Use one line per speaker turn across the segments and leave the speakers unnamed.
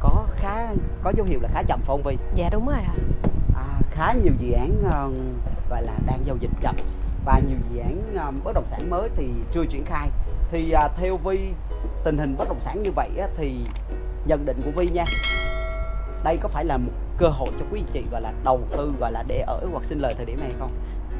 có khá có dấu hiệu là khá chậm phải không Vi?
Dạ đúng rồi ạ.
À, khá nhiều dự án uh, gọi là đang giao dịch chậm và nhiều dự án uh, bất động sản mới thì chưa triển khai. Thì theo Vi tình hình bất động sản như vậy á, thì nhận định của Vi nha. Đây có phải là một cơ hội cho quý anh chị gọi là đầu tư gọi là để ở hoặc sinh lời thời điểm này không?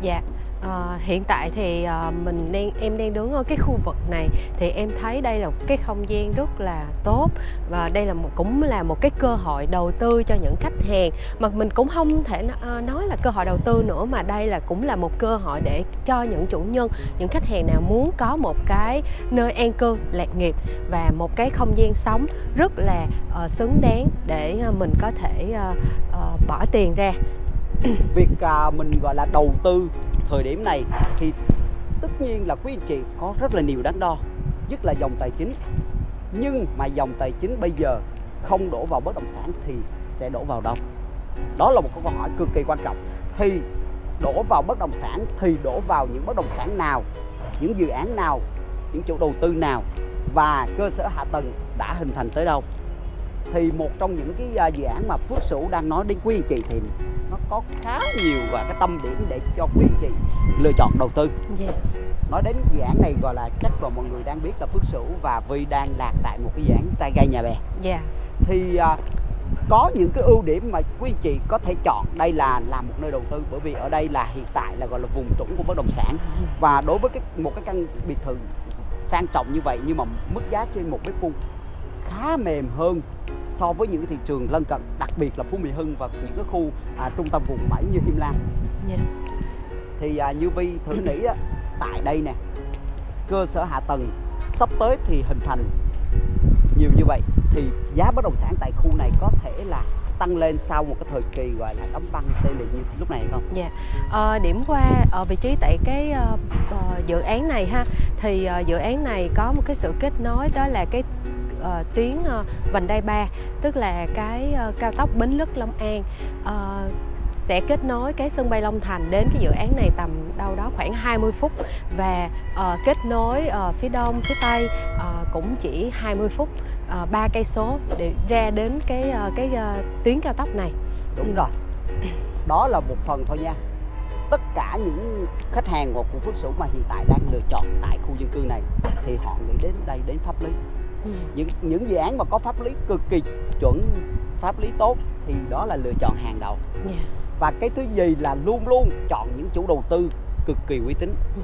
Dạ. Ờ, hiện tại thì ờ, mình đang em đang đứng ở cái khu vực này thì em thấy đây là một cái không gian rất là tốt và đây là một cũng là một cái cơ hội đầu tư cho những khách hàng. Mà mình cũng không thể ờ, nói là cơ hội đầu tư nữa mà đây là cũng là một cơ hội để cho những chủ nhân những khách hàng nào muốn có một cái nơi an cư lạc nghiệp và một cái không gian sống rất là uh, xứng đáng để ờ, mình có thể uh, uh, bỏ tiền ra.
Việc uh, mình gọi là đầu tư thời điểm này thì tất nhiên là quý anh chị có rất là nhiều đắn đo, nhất là dòng tài chính. Nhưng mà dòng tài chính bây giờ không đổ vào bất động sản thì sẽ đổ vào đâu? Đó là một câu hỏi cực kỳ quan trọng. Thì đổ vào bất động sản thì đổ vào những bất động sản nào, những dự án nào, những chủ đầu tư nào và cơ sở hạ tầng đã hình thành tới đâu? Thì một trong những cái à, dự án mà Phước Sửu đang nói đến quý anh chị thì nó có khá nhiều và cái tâm điểm để cho quý anh chị lựa chọn đầu tư.
Dạ.
Nói đến dự án này gọi là chắc là mọi người đang biết là Phước Sửu và Vi đang lạc tại một cái dự án sai gai nhà bè.
Dạ.
Thì à, có những cái ưu điểm mà quý anh chị có thể chọn đây là làm một nơi đầu tư bởi vì ở đây là hiện tại là gọi là vùng trũng của bất động sản và đối với cái một cái căn biệt thự sang trọng như vậy nhưng mà mức giá trên một mét vuông khá mềm hơn so với những cái thị trường lân cận đặc biệt là Phú Mỹ Hưng và những cái khu à, trung tâm vùng 7 như Him Lam
Dạ.
thì à, như Vi thử nghĩ á, tại đây nè cơ sở hạ tầng sắp tới thì hình thành nhiều như vậy thì giá bất động sản tại khu này có thể là tăng lên sau một cái thời kỳ gọi là đóng băng tê liệt như lúc này không?
Dạ. Ờ, điểm qua ở vị trí tại cái ờ, ờ, dự án này ha thì ờ, dự án này có một cái sự kết nối đó là cái Ờ, uh, tuyến uh, ờ, vành đai 3 tức là cái uh, cao tốc Bến Lức Long An uh, sẽ kết nối cái sân bay Long Thành đến cái dự án này tầm đâu đó khoảng 20 phút và uh, kết nối uh, phía đông phía tây uh, cũng chỉ 20 phút ba cây số để ra đến cái uh, cái uh, tuyến cao tốc này
Đúng rồi. Đó là một phần thôi nha. Tất cả những khách hàng của Phước Sửu mà hiện tại đang lựa chọn tại khu dân cư này thì họ nghĩ đến đây đến pháp lý.
Ừ.
Những những dự án mà có pháp lý cực kỳ chuẩn, pháp lý tốt thì đó là lựa chọn hàng đầu.
Dạ.
và cái thứ gì là luôn luôn chọn những chủ đầu tư cực kỳ uy tín
Ừ.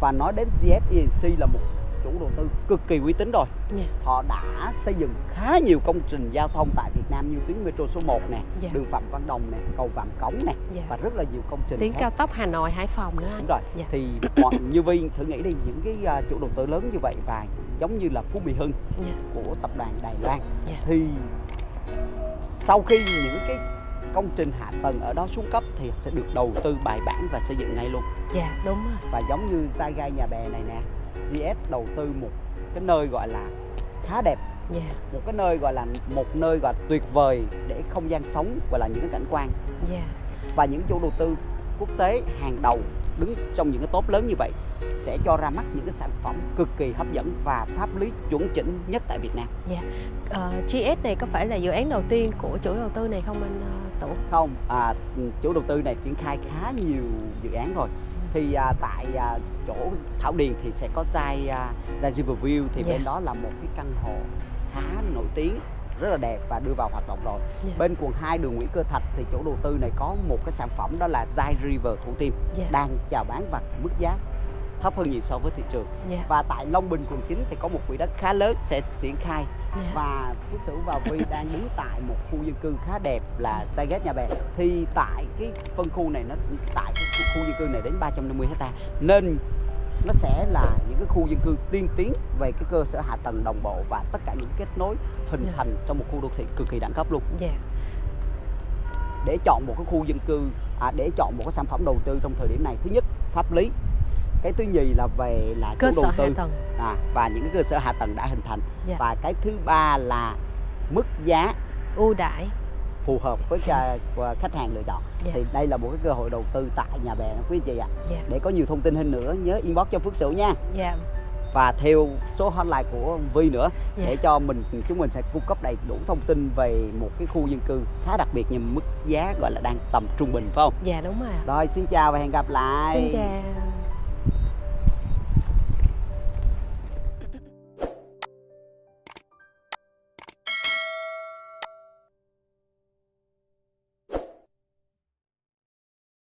và nói đến GSENC là một chủ đầu tư cực kỳ uy tín rồi
Dạ.
họ đã xây dựng khá nhiều công trình giao thông tại Việt Nam như tuyến metro số 1 nè
Dạ.
đường Phạm Văn Đồng nè cầu Vàm Cống nè
Dạ.
và rất là nhiều công trình
tuyến
khác.
cao tốc Hà Nội Hải Phòng nữa
đúng rồi
Dạ.
thì mọi như Vi thử nghĩ đi những cái à, chủ đầu tư lớn như vậy và giống như là Phú Mỹ Hưng
Dạ.
của tập đoàn Đài Loan.
Dạ.
thì sau khi những cái công trình hạ tầng ở đó xuống cấp thì sẽ được đầu tư bài bản và xây dựng ngay luôn.
Dạ đúng rồi.
Và giống như Sai Gai Nhà Bè này nè GS đầu tư một cái nơi gọi là khá đẹp.
Dạ.
Một cái nơi gọi là một nơi gọi là tuyệt vời để không gian sống gọi là những cái cảnh quan.
Dạ.
Và những chủ đầu tư quốc tế hàng đầu đứng trong những cái top lớn như vậy sẽ cho ra mắt những cái sản phẩm cực kỳ hấp dẫn và pháp lý chuẩn chỉnh nhất tại Việt Nam.
Ờ, GS này có phải là dự án đầu tiên của chủ đầu tư này không anh uh, Sửu?
Không à, chủ đầu tư này triển khai khá nhiều dự án rồi. Thì à, tại à, chỗ Thảo Điền thì sẽ có Zai à, Zai Riverview thì
Dạ.
bên đó là một cái căn hộ khá nổi tiếng rất là đẹp và đưa vào hoạt động rồi.
Dạ.
bên quận 2 đường Nguyễn Cơ Thạch thì chủ đầu tư này có một cái sản phẩm đó là Zai River Thủ Tiêm
dạ.
đang chào bán và mức giá thấp hơn nhiều so với thị trường.
Dạ.
Và tại Long Bình quận 9 thì có một quỹ đất khá lớn sẽ triển khai.
Dạ.
Và Phước Sửu và Vi đang đứng tại một khu dân cư khá đẹp là Target Nhà Bè. Thì tại cái phân khu này nó tại cái khu- khu dân cư này đến 350 hecta nên nó sẽ là những cái khu dân cư tiên tiến về cái cơ sở hạ tầng đồng bộ và tất cả những kết nối hình
Dạ.
thành trong một khu đô thị cực kỳ đẳng cấp luôn.
Dạ.
Để chọn một cái khu dân cư à, để chọn một cái sản phẩm đầu tư trong thời điểm này thứ nhất pháp lý. Cái thứ nhì là về là
cơ sở
đầu
hạ
tư
tầng.
à, và những cái cơ sở hạ tầng đã hình thành.
Dạ.
và cái thứ ba là mức giá
ưu đãi
phù hợp với của khách hàng lựa chọn
Dạ.
thì đây là một cái cơ hội đầu tư tại nhà bè quý anh chị ạ
dạ
để có nhiều thông tin hơn nữa nhớ inbox cho Phước Sửu nha
dạ
và theo số hotline của Vi nữa
Dạ.
để cho mình chúng mình sẽ cung cấp đầy đủ thông tin về một cái khu dân cư khá đặc biệt nhưng mức giá gọi là đang tầm trung bình phải không?
dạ đúng rồi.
Rồi xin chào và hẹn gặp lại.
xin chào